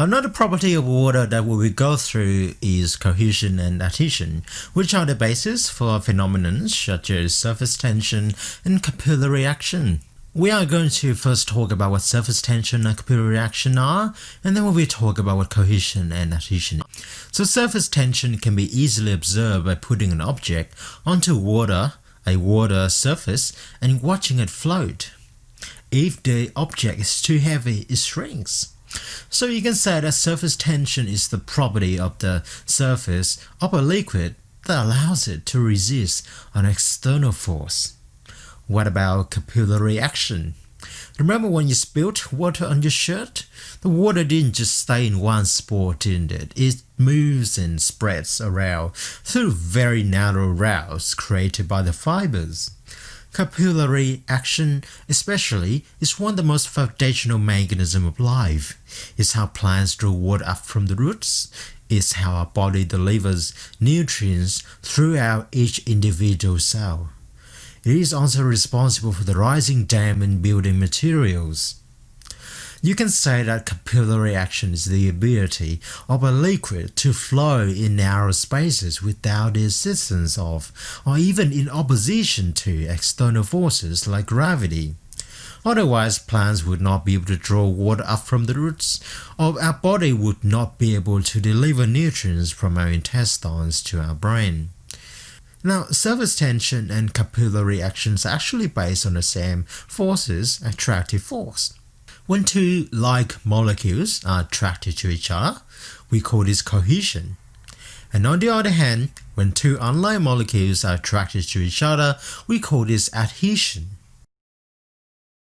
Another property of water that we will go through is cohesion and adhesion, which are the basis for phenomena such as surface tension and capillary action. We are going to first talk about what surface tension and capillary action are, and then we will talk about what cohesion and adhesion. So surface tension can be easily observed by putting an object onto water, a water surface, and watching it float. If the object is too heavy, it shrinks. So you can say that surface tension is the property of the surface of a liquid that allows it to resist an external force. What about capillary action? Remember when you spilled water on your shirt? The water didn't just stay in one spot, didn't it? It moves and spreads around through very narrow routes created by the fibers. Capillary action, especially, is one of the most foundational mechanisms of life. It's how plants draw water up from the roots. It's how our body delivers nutrients throughout each individual cell. It is also responsible for the rising damp and building materials. You can say that capillary action is the ability of a liquid to flow in narrow spaces without the assistance of, or even in opposition to, external forces like gravity. Otherwise, plants would not be able to draw water up from the roots, or our body would not be able to deliver nutrients from our intestines to our brain. Now, surface tension and capillary actions are actually based on the same forces, attractive force. When two like molecules are attracted to each other, we call this cohesion. And on the other hand, when two unlike molecules are attracted to each other, we call this adhesion.